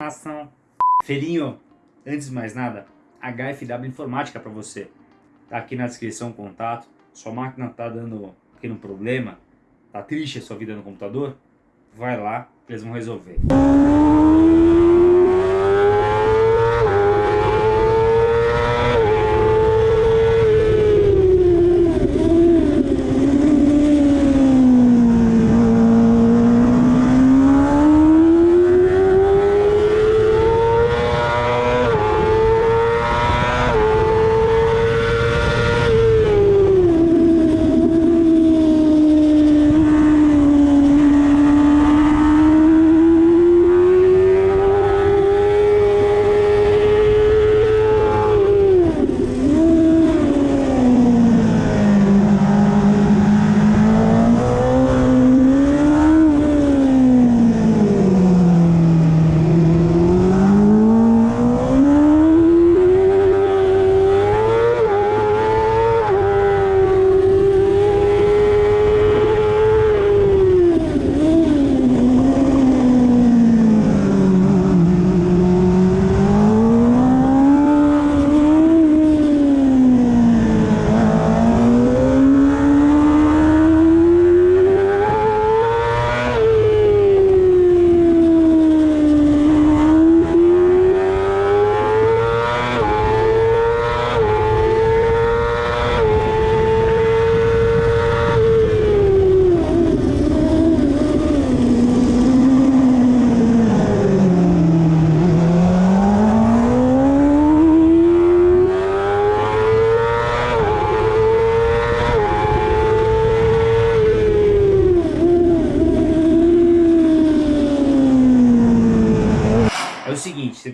Ação. Felinho, antes de mais nada, HFW Informática para você. Tá aqui na descrição o contato. Sua máquina tá dando pequeno problema, tá triste a sua vida no computador? Vai lá eles vão resolver.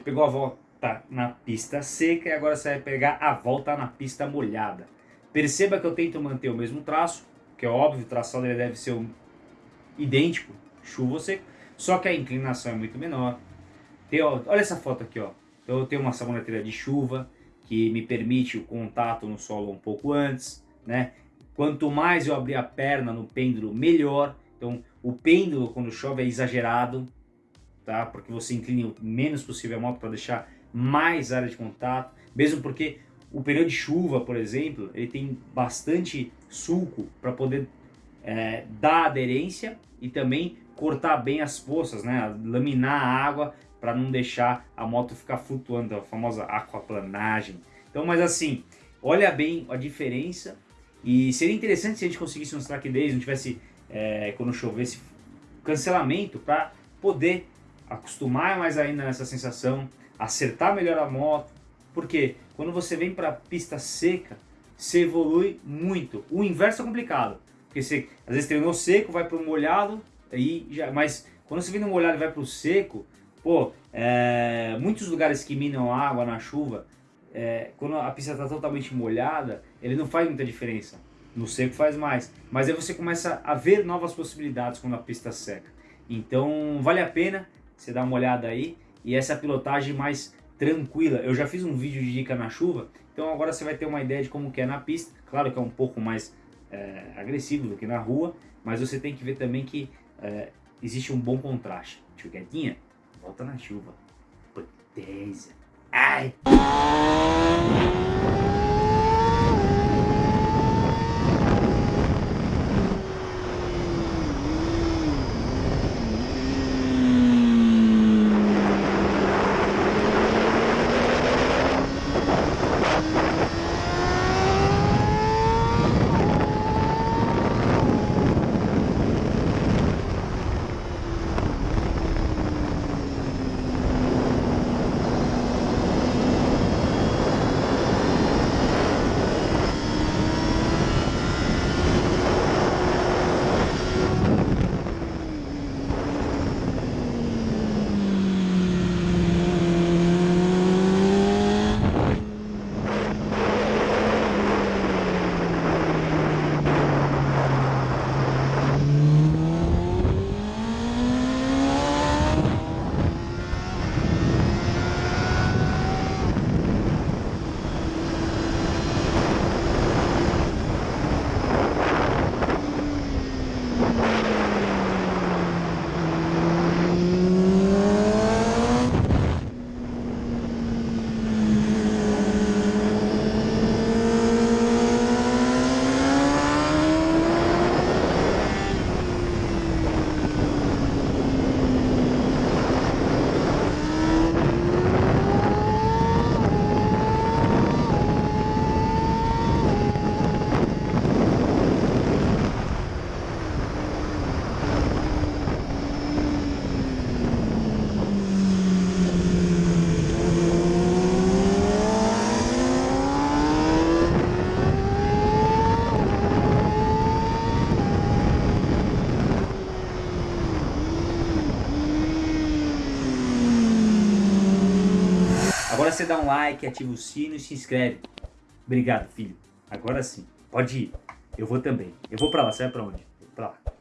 Pegou a volta na pista seca e agora você vai pegar a volta na pista molhada. Perceba que eu tento manter o mesmo traço, que é óbvio, o traçado ele deve ser um idêntico, chuva ou seco, só que a inclinação é muito menor. Tem, ó, olha essa foto aqui, ó. Eu tenho uma saboneteira de chuva que me permite o contato no solo um pouco antes, né? Quanto mais eu abrir a perna no pêndulo, melhor. Então, o pêndulo quando chove é exagerado, tá? Porque você inclina o menos possível a moto para deixar mais área de contato, mesmo porque o período de chuva, por exemplo, ele tem bastante sulco para poder é, dar aderência e também cortar bem as forças, né? Laminar a água para não deixar a moto ficar flutuando, a famosa aquaplanagem. Então, mas assim, olha bem a diferença e seria interessante se a gente conseguisse uns track days, não tivesse, é, quando chovesse, cancelamento para poder acostumar mais ainda nessa sensação, acertar melhor a moto, porque quando você vem para pista seca, você evolui muito. O inverso é complicado, porque você às vezes treinou seco, vai para o molhado, aí já, mas quando você vem no molhado e vai para o seco, pô, é, muitos lugares que minam água na chuva, é, quando a pista está totalmente molhada, ele não faz muita diferença. No seco faz mais, mas aí você começa a ver novas possibilidades quando a pista seca. Então vale a pena você dar uma olhada aí. E essa pilotagem mais tranquila. Eu já fiz um vídeo de dica na chuva, então agora você vai ter uma ideia de como que é na pista. Claro que é um pouco mais é, agressivo do que na rua, mas você tem que ver também que é, existe um bom contraste. Tio Guedinha, volta na chuva. Potência. Ai! Você dá um like, ativa o sino e se inscreve. Obrigado, filho. Agora sim. Pode ir. Eu vou também. Eu vou pra lá. Você vai pra onde? Pra lá.